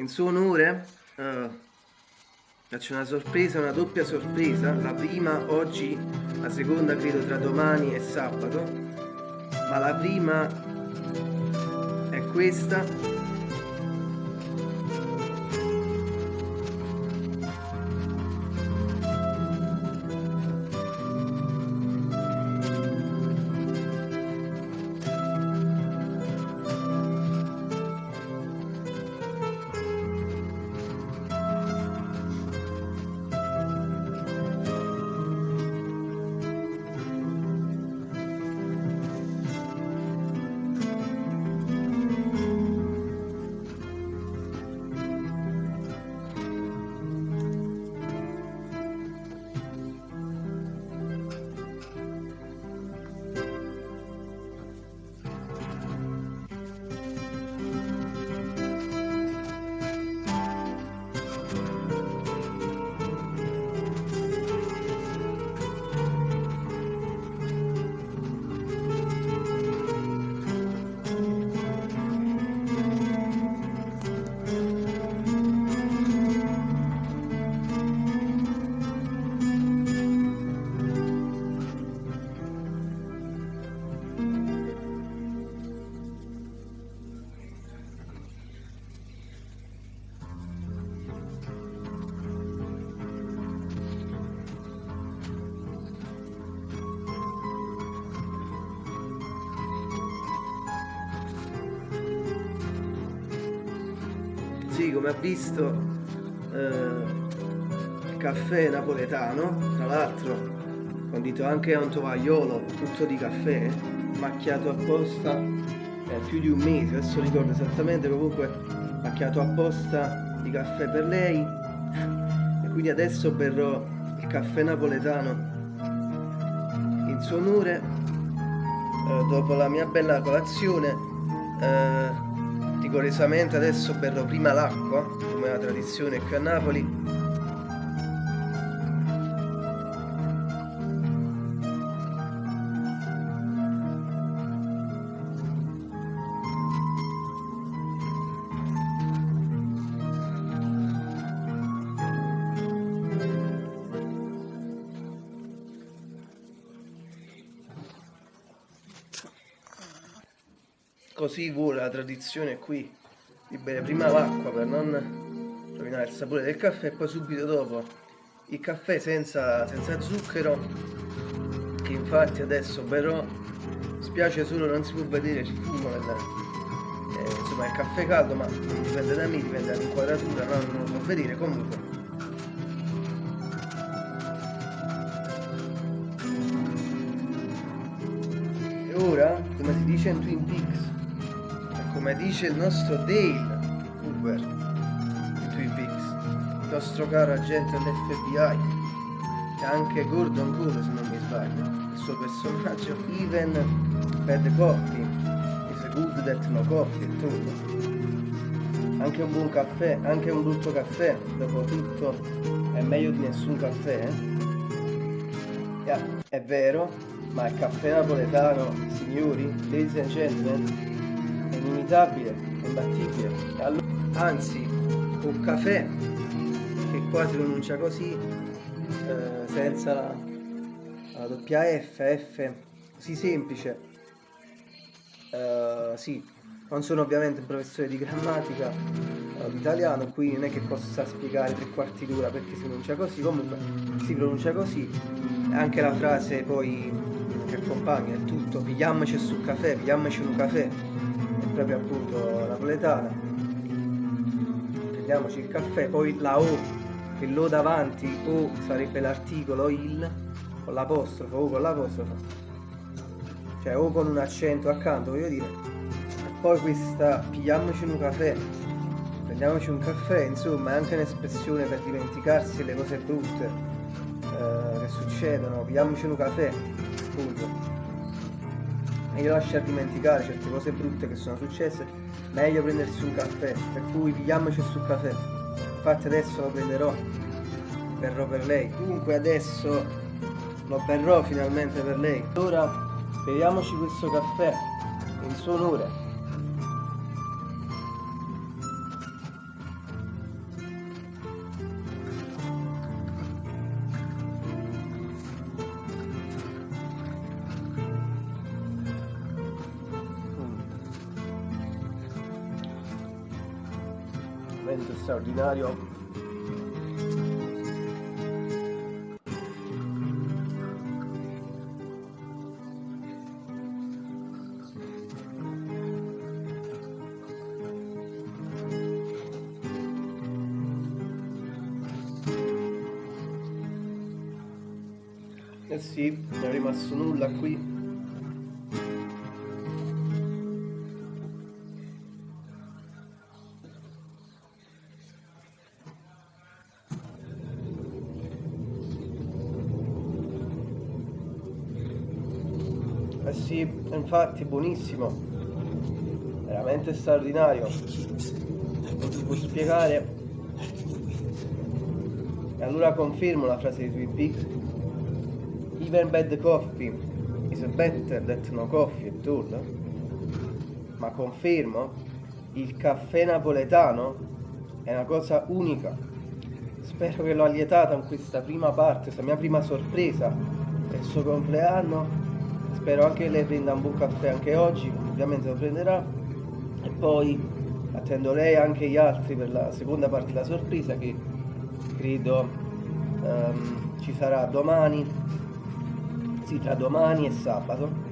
in suo onore uh, faccio una sorpresa, una doppia sorpresa, la prima oggi, la seconda credo tra domani e sabato, ma la prima è questa come ha visto eh, caffè napoletano tra l'altro condito anche a un tovagliolo tutto di caffè macchiato apposta eh, più di un mese adesso ricordo esattamente comunque macchiato apposta di caffè per lei. E quindi adesso berrò il caffè napoletano in suo onore eh, dopo la mia bella colazione eh, rigorosamente adesso berrò prima l'acqua, come la tradizione qui a Napoli, così vuole la tradizione qui di bere prima l'acqua per non rovinare il sapore del caffè e poi subito dopo il caffè senza, senza zucchero che infatti adesso berrò. Spiace solo non si può vedere il fumo del, eh, insomma il caffè caldo ma dipende da me dipende dall'inquadratura no, non lo può vedere. Comunque. E ora come si dice in Twin Peaks come dice il nostro Dale Uber di Twin Peaks, il nostro caro agente dell'FBI, e anche Gordon Cole se non mi sbaglio, il suo personaggio Even Bad Coffee, is good that no coffee tutto. Anche un buon caffè, anche un brutto caffè, dopo tutto è meglio di nessun caffè, eh? yeah, è vero, ma il caffè napoletano, signori, ladies and gentlemen, inimitabile, imbattibile. Allora, anzi, un caffè che qua si pronuncia così, eh, senza la, la doppia F, F, così semplice. Eh, sì, non sono ovviamente un professore di grammatica eh, italiano, qui non è che possa spiegare tre quarti d'ora perché si pronuncia così, comunque si pronuncia così. Anche la frase poi che accompagna il tutto, pigliamoci sul caffè, pigliamoci un caffè, proprio appunto napoletana prendiamoci il caffè poi la O che l'O davanti O sarebbe l'articolo il con l'apostrofo O con l'apostrofo. Cioè O con un accento accanto voglio dire. E poi questa pigliamoci un caffè. Prendiamoci un caffè insomma è anche un'espressione per dimenticarsi le cose brutte eh, che succedono. Pigliamoci un caffè appunto meglio lasciar dimenticare certe cose brutte che sono successe, meglio prendersi un caffè, per cui pigliamoci sul caffè. Infatti adesso lo prenderò, berrò per lei. Comunque adesso lo berrò finalmente per lei. Ora beviamoci questo caffè in suo onore. Veramente straordinario. Eh sì, non è rimasto nulla qui Eh sì, infatti, buonissimo. Veramente straordinario. Non si può spiegare. E allora confermo la frase di Twin Peaks. Even bad coffee is better than no coffee at all. Ma confermo, il caffè napoletano è una cosa unica. Spero che l'ho allietata in questa prima parte, questa mia prima sorpresa per il suo compleanno spero anche lei prenda un buon caffè anche oggi ovviamente lo prenderà. E poi attendo lei e anche gli altri per la seconda parte della sorpresa che credo um, ci sarà domani. Sì tra domani e sabato.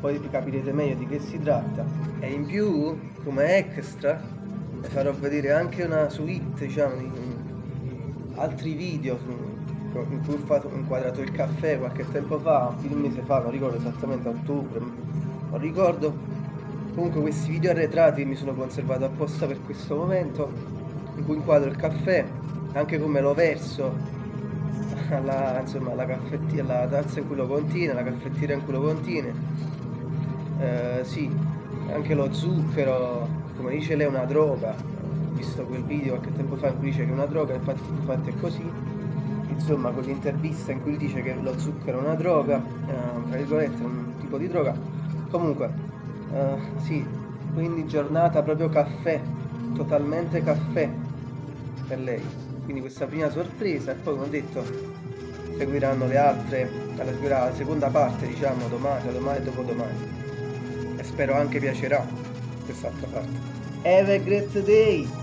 Poi capirete meglio di che si tratta. E in più come extra farò vedere anche una suite diciamo di altri video in cui ho inquadrato il caffè qualche tempo fa, più di un mese fa, non ricordo esattamente, a ottobre, non ricordo. Comunque questi video arretrati mi sono conservato apposta per questo momento, in cui inquadro il caffè, anche come lo verso alla, insomma, alla, alla tazza in cui lo contiene, la caffettiera in cui lo contiene. Eh, sì, anche lo zucchero, come dice lei, è una droga. Ho visto quel video qualche tempo fa in cui dice che è una droga, infatti, infatti è così insomma con l'intervista in cui dice che lo zucchero è una droga, eh, tra virgolette un tipo di droga, comunque eh, sì, quindi giornata proprio caffè, totalmente caffè per lei, quindi questa prima sorpresa e poi come ho detto seguiranno le altre, seguirà la seconda parte diciamo domani, domani e dopodomani e spero anche piacerà quest'altra parte. Have a great day!